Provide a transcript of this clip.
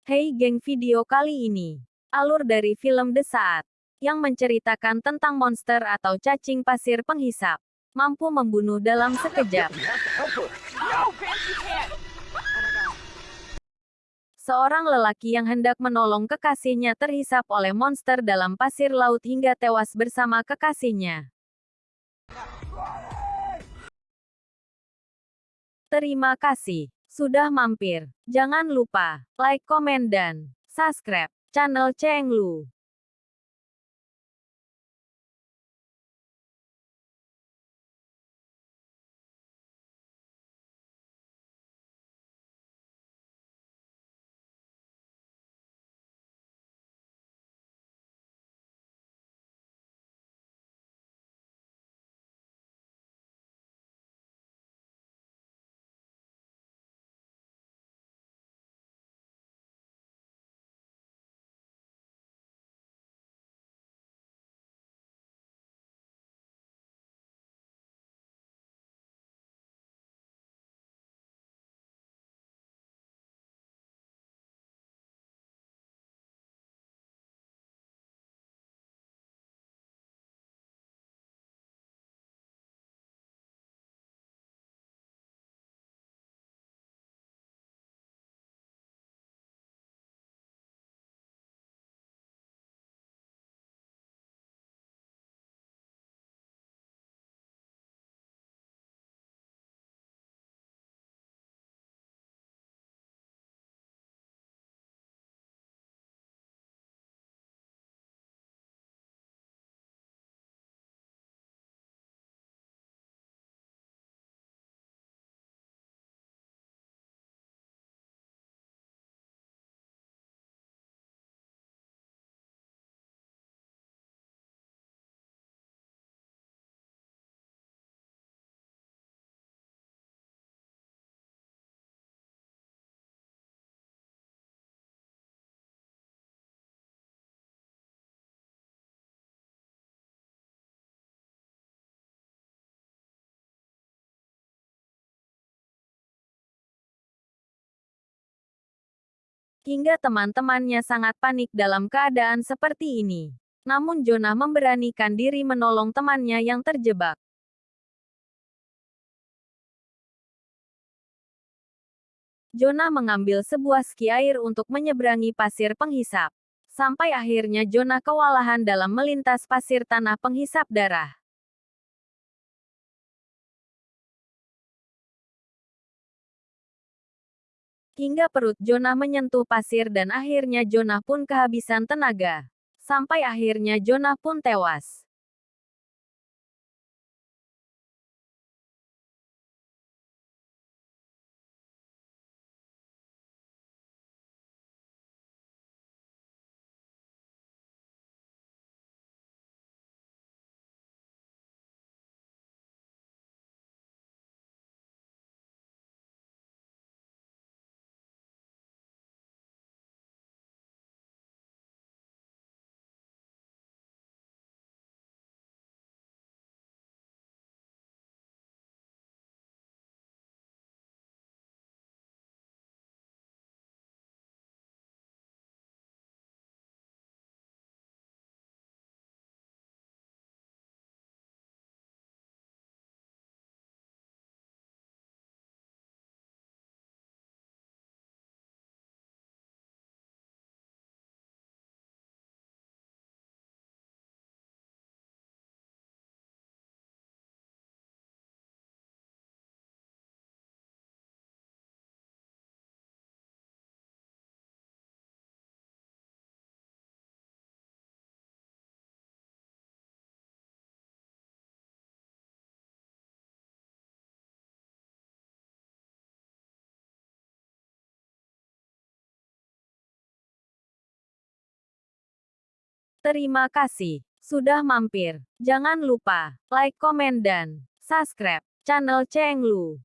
Hey geng video kali ini. Alur dari film The Saat. Yang menceritakan tentang monster atau cacing pasir penghisap. Mampu membunuh dalam sekejap. Seorang lelaki yang hendak menolong kekasihnya terhisap oleh monster dalam pasir laut hingga tewas bersama kekasihnya. Terima kasih sudah mampir. Jangan lupa like, komen, dan subscribe channel Cenglu. Hingga teman-temannya sangat panik dalam keadaan seperti ini. Namun Jonah memberanikan diri menolong temannya yang terjebak. Jonah mengambil sebuah ski air untuk menyeberangi pasir penghisap. Sampai akhirnya Jonah kewalahan dalam melintas pasir tanah penghisap darah. Hingga perut Jonah menyentuh pasir dan akhirnya Jonah pun kehabisan tenaga. Sampai akhirnya Jonah pun tewas. Terima kasih sudah mampir. Jangan lupa like, komen, dan subscribe channel Cenglu.